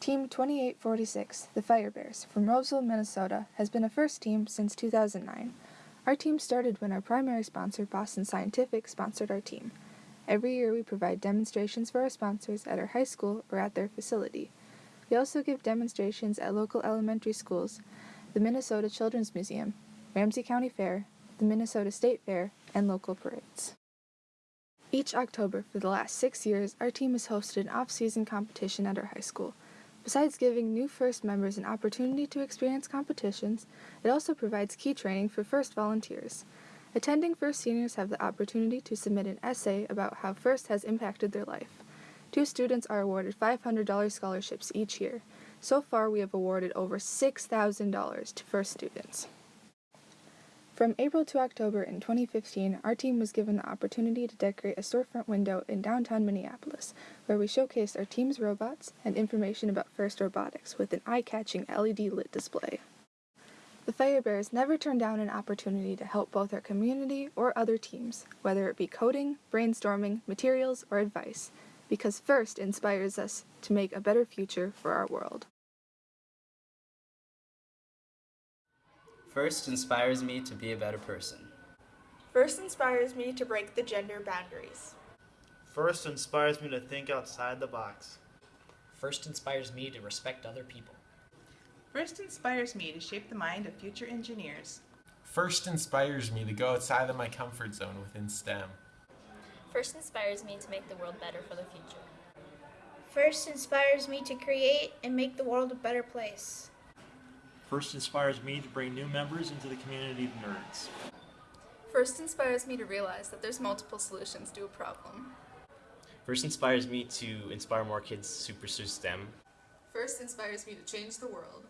Team 2846, the Fire Bears, from Roseville, Minnesota, has been a first team since 2009. Our team started when our primary sponsor, Boston Scientific, sponsored our team. Every year we provide demonstrations for our sponsors at our high school or at their facility. We also give demonstrations at local elementary schools, the Minnesota Children's Museum, Ramsey County Fair, the Minnesota State Fair, and local parades. Each October for the last six years, our team has hosted an off season competition at our high school. Besides giving new first members an opportunity to experience competitions, it also provides key training for first volunteers. Attending first seniors have the opportunity to submit an essay about how first has impacted their life. Two students are awarded $500 scholarships each year. So far, we have awarded over $6,000 to first students. From April to October in 2015, our team was given the opportunity to decorate a storefront window in downtown Minneapolis, where we showcased our team's robots and information about FIRST robotics with an eye-catching LED lit display. The Fire Bears never turn down an opportunity to help both our community or other teams, whether it be coding, brainstorming, materials, or advice, because FIRST inspires us to make a better future for our world. First inspires me to be a better person. First inspires me to break the gender boundaries. First inspires me to think outside the box. First inspires me to respect other people. First inspires me to shape the mind of future engineers. First inspires me to go outside of my comfort zone within STEM. First inspires me to make the world better for the future. First inspires me to create and make the world a better place. First inspires me to bring new members into the community of nerds. First inspires me to realize that there's multiple solutions to a problem. First inspires me to inspire more kids to pursue STEM. First inspires me to change the world.